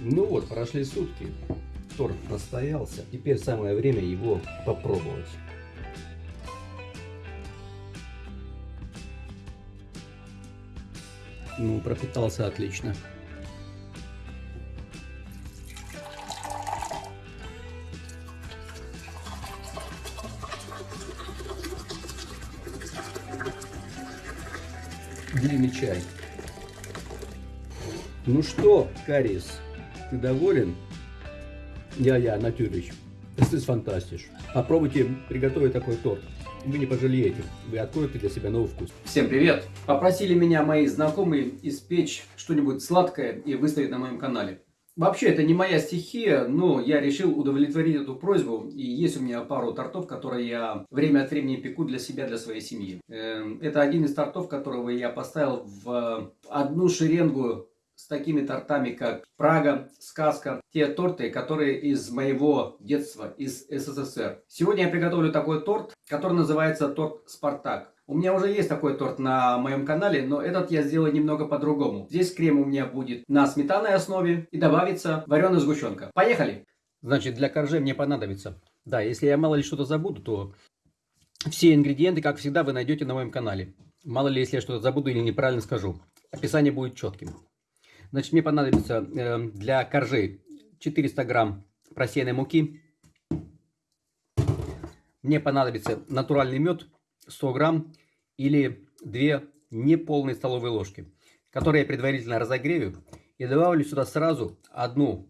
Ну вот, прошли сутки. Торт настоялся. Теперь самое время его попробовать. Ну, пропитался отлично. Длинный чай. Ну что, Карис, ты доволен? Я-я, natürlich. Das ist fantastisch. Попробуйте приготовить такой торт. Вы не пожалеете. Вы откроете для себя новый вкус. Всем привет! Попросили меня мои знакомые испечь что-нибудь сладкое и выставить на моем канале. Вообще, это не моя стихия, но я решил удовлетворить эту просьбу. И есть у меня пару тортов, которые я время от времени пеку для себя, для своей семьи. Эм, это один из тортов, которого я поставил в одну шеренгу с такими тортами, как Прага, Сказка, те торты, которые из моего детства, из СССР. Сегодня я приготовлю такой торт, который называется торт Спартак. У меня уже есть такой торт на моем канале, но этот я сделаю немного по-другому. Здесь крем у меня будет на сметанной основе и добавится вареная сгущенка. Поехали! Значит, для коржей мне понадобится. Да, если я мало ли что-то забуду, то все ингредиенты, как всегда, вы найдете на моем канале. Мало ли, если я что-то забуду или неправильно скажу. Описание будет четким. Значит, мне понадобится э, для коржей 400 грамм просеянной муки. Мне понадобится натуральный мед 100 грамм или 2 неполные столовые ложки, которые я предварительно разогрею. И добавлю сюда сразу одну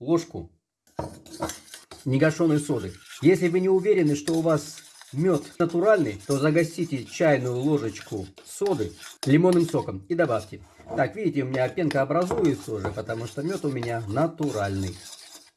ложку негашенной соды. Если вы не уверены, что у вас мед натуральный, то загостите чайную ложечку соды лимонным соком и добавьте. Так, видите, у меня пенка образуется уже, потому что мед у меня натуральный.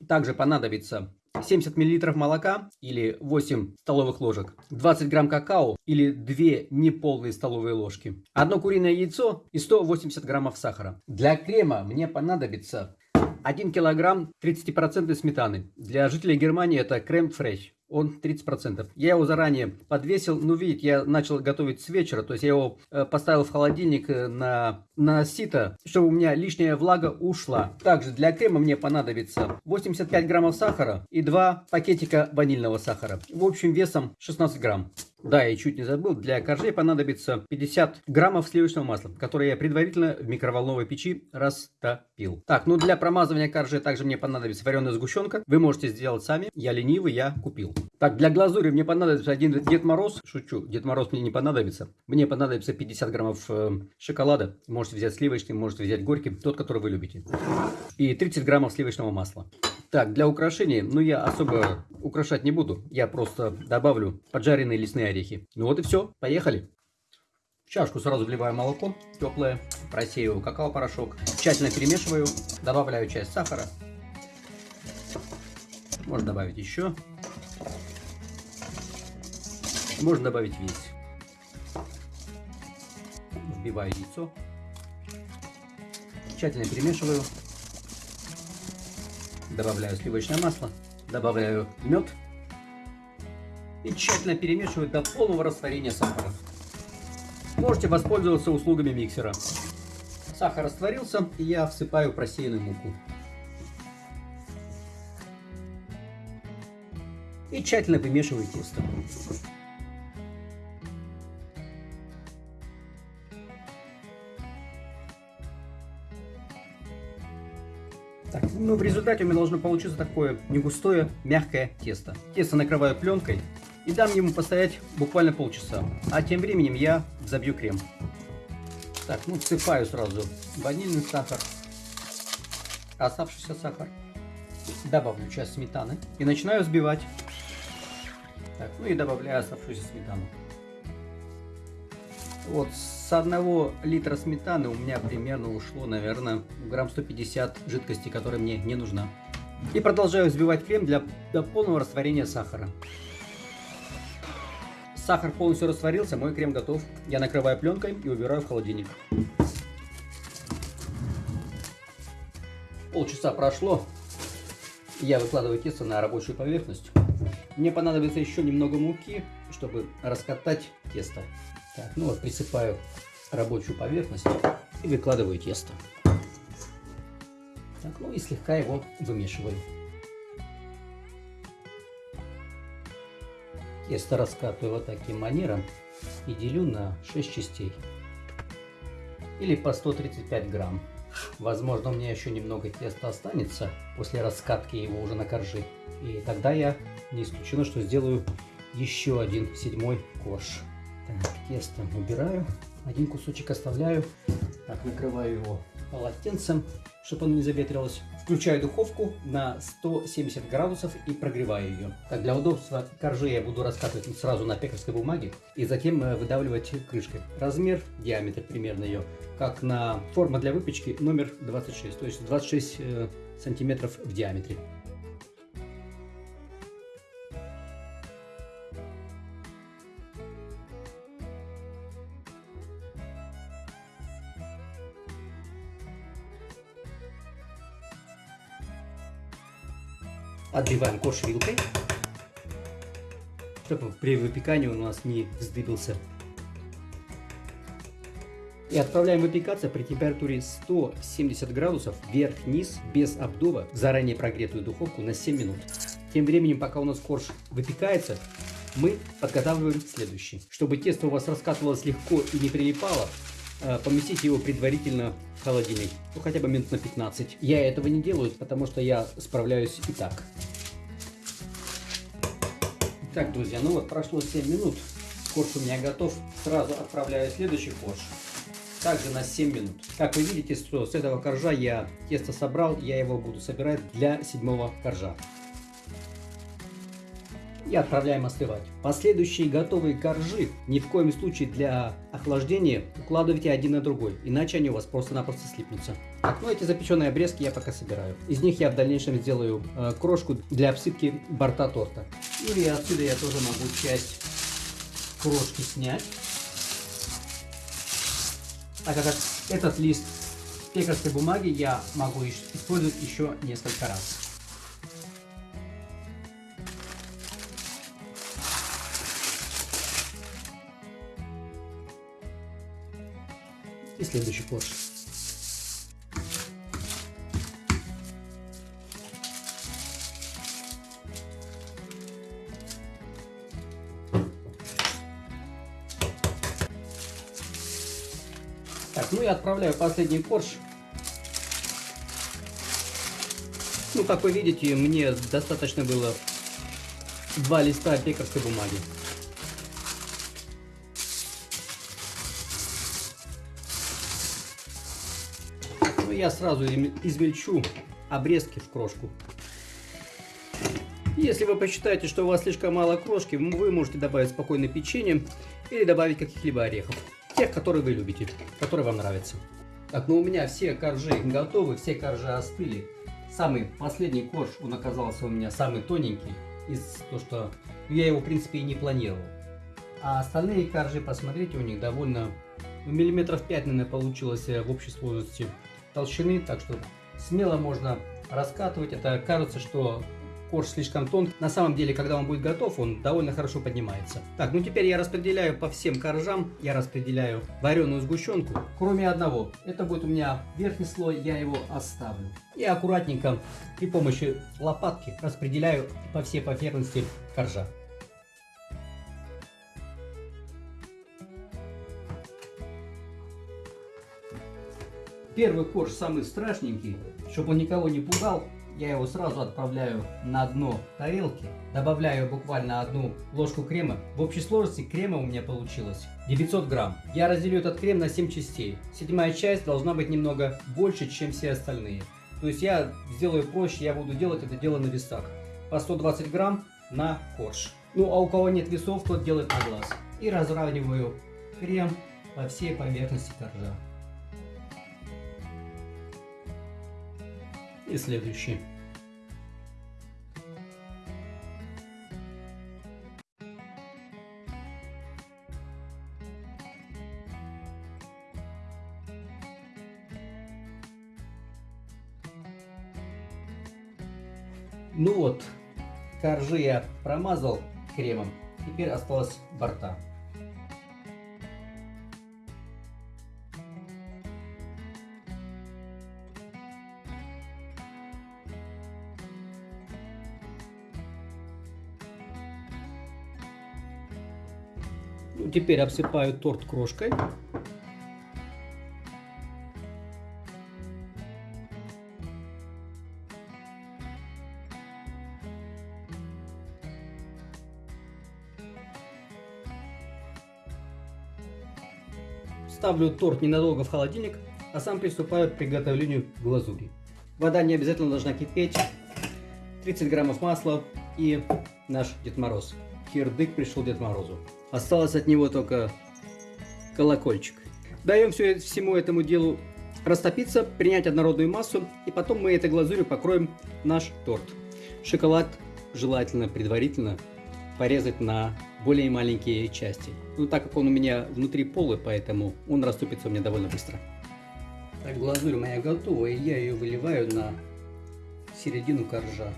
Также понадобится 70 мл молока или 8 столовых ложек, 20 грамм какао или 2 неполные столовые ложки, одно куриное яйцо и 180 граммов сахара. Для крема мне понадобится 1 килограмм 30% сметаны. Для жителей Германии это крем фреш он 30%. Я его заранее подвесил. Ну, видите, я начал готовить с вечера. То есть я его э, поставил в холодильник э, на, на сито, чтобы у меня лишняя влага ушла. Также для крема мне понадобится 85 граммов сахара и 2 пакетика ванильного сахара. В общем, весом 16 грамм. Да, я чуть не забыл, для коржей понадобится 50 граммов сливочного масла, которое я предварительно в микроволновой печи растопил. Так, ну для промазывания коржей также мне понадобится вареная сгущенка. Вы можете сделать сами, я ленивый, я купил. Так, для глазури мне понадобится один Дед Мороз. Шучу, Дед Мороз мне не понадобится. Мне понадобится 50 граммов э, шоколада. Можете взять сливочный, можете взять горький, тот, который вы любите. И 30 граммов сливочного масла. Так, для украшения, ну я особо украшать не буду. Я просто добавлю поджаренные лесные орехи. Ну вот и все, поехали. В чашку сразу вливаю молоко теплое, просеиваю какао-порошок, тщательно перемешиваю, добавляю часть сахара. Можно добавить еще. Можно добавить весь. Вбиваю яйцо. Тщательно перемешиваю. Добавляю сливочное масло. Добавляю мед. И тщательно перемешиваю до полного растворения сахара. Можете воспользоваться услугами миксера. Сахар растворился, и я всыпаю просеянную муку. И тщательно вымешиваю тесто. Ну, в результате у меня должно получиться такое не густое, мягкое тесто. Тесто накрываю пленкой и дам ему постоять буквально полчаса. А тем временем я забью крем. Так, ну всыпаю сразу ванильный сахар, оставшийся сахар. Добавлю часть сметаны и начинаю взбивать. Так, ну и добавляю оставшуюся сметану. Вот с одного литра сметаны у меня примерно ушло, наверное, грамм 150 жидкости, которая мне не нужна. И продолжаю взбивать крем для, до полного растворения сахара. Сахар полностью растворился, мой крем готов. Я накрываю пленкой и убираю в холодильник. Полчаса прошло. Я выкладываю тесто на рабочую поверхность. Мне понадобится еще немного муки, чтобы раскатать тесто. Так, ну вот присыпаю рабочую поверхность и выкладываю тесто. Так, ну и слегка его вымешиваю. Тесто раскатываю вот таким манером и делю на 6 частей. Или по 135 грамм. Возможно, у меня еще немного теста останется после раскатки его уже на коржи. И тогда я не исключено, что сделаю еще один седьмой корж. Так, тесто убираю. Один кусочек оставляю. Так, накрываю его полотенцем, чтобы оно не заветрилось. Включаю духовку на 170 градусов и прогреваю ее. Так, для удобства коржи я буду раскатывать сразу на пекарской бумаге и затем э, выдавливать крышкой. Размер, диаметр примерно ее, как на форма для выпечки номер 26, то есть 26 э, сантиметров в диаметре. Отбиваем корж вилкой, чтобы при выпекании у нас не вздыбился. И отправляем выпекаться при температуре 170 градусов вверх-вниз без обдува в заранее прогретую духовку на 7 минут. Тем временем, пока у нас корж выпекается, мы подготавливаем следующий. Чтобы тесто у вас раскатывалось легко и не прилипало, э, поместите его предварительно в холодильник, ну хотя бы минут на 15. Я этого не делаю, потому что я справляюсь и так. Так, друзья, ну вот прошло 7 минут. Корж у меня готов. Сразу отправляю следующий корж. Также на 7 минут. Как вы видите, что с этого коржа я тесто собрал, я его буду собирать для седьмого коржа. И отправляем остывать. Последующие готовые коржи ни в коем случае для охлаждения укладывайте один на другой, иначе они у вас просто-напросто слипнутся. Так, ну эти запеченные обрезки я пока собираю. Из них я в дальнейшем сделаю э, крошку для обсыпки борта торта. Или отсюда я тоже могу часть крошки снять. Так как этот лист пекарской бумаги я могу использовать еще несколько раз. И следующий корж. Так, ну и отправляю последний корж. Ну, как вы видите, мне достаточно было два листа пекарской бумаги. Я сразу измельчу обрезки в крошку. Если вы посчитаете, что у вас слишком мало крошки, вы можете добавить спокойно печенье или добавить каких-либо орехов тех, которые вы любите, которые вам нравятся. Так, ну у меня все коржи готовы, все коржи остыли. Самый последний корж, он оказался у меня самый тоненький, из то, что я его в принципе и не планировал. А остальные коржи, посмотрите, у них довольно ну, миллиметров 5, наверное, получилось э, в общей сложности толщины, так что смело можно раскатывать. Это кажется, что корж слишком тонкий. На самом деле, когда он будет готов, он довольно хорошо поднимается. Так, ну теперь я распределяю по всем коржам, я распределяю вареную сгущенку, кроме одного. Это будет у меня верхний слой, я его оставлю. И аккуратненько при помощи лопатки распределяю по всей поверхности коржа. Первый корж самый страшненький, чтобы он никого не пугал, я его сразу отправляю на дно тарелки, добавляю буквально одну ложку крема. В общей сложности крема у меня получилось 900 грамм. Я разделю этот крем на 7 частей. Седьмая часть должна быть немного больше, чем все остальные. То есть я сделаю проще, я буду делать это дело на весах. По 120 грамм на корж. Ну а у кого нет весов, тот делает на глаз. И разравниваю крем по всей поверхности коржа. И следующий. Ну вот, коржи я промазал кремом, теперь осталось борта. Теперь обсыпаю торт крошкой. Ставлю торт ненадолго в холодильник, а сам приступаю к приготовлению глазури. Вода не обязательно должна кипеть. 30 граммов масла и наш Дед Мороз. Кирдык пришел Дед Морозу. Осталось от него только колокольчик. Даем все, всему этому делу растопиться, принять однородную массу, и потом мы этой глазурью покроем наш торт. Шоколад желательно предварительно порезать на более маленькие части. Ну, так как он у меня внутри полы, поэтому он растопится у меня довольно быстро. Так, глазурь моя готова, и я ее выливаю на середину коржа.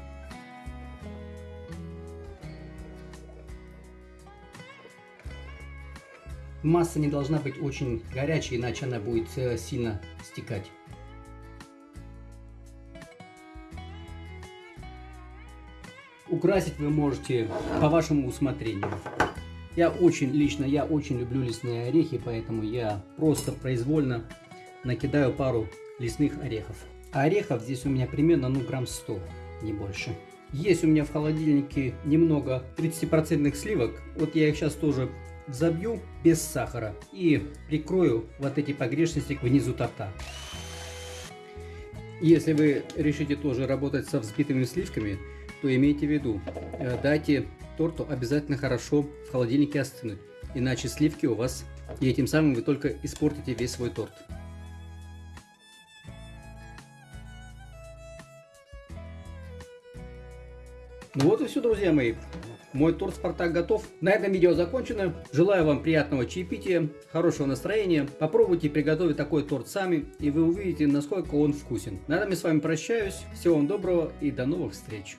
Масса не должна быть очень горячей, иначе она будет э, сильно стекать. Украсить вы можете по вашему усмотрению. Я очень, лично я очень люблю лесные орехи, поэтому я просто произвольно накидаю пару лесных орехов. Орехов здесь у меня примерно ну грамм 100, не больше. Есть у меня в холодильнике немного 30% сливок. Вот я их сейчас тоже забью без сахара и прикрою вот эти погрешности внизу торта. Если вы решите тоже работать со взбитыми сливками, то имейте в виду, э, дайте торту обязательно хорошо в холодильнике остынуть, иначе сливки у вас, и этим самым вы только испортите весь свой торт. Ну вот и все, друзья мои. Мой торт Спартак готов. На этом видео закончено. Желаю вам приятного чаепития, хорошего настроения. Попробуйте приготовить такой торт сами, и вы увидите, насколько он вкусен. На этом я с вами прощаюсь. Всего вам доброго и до новых встреч.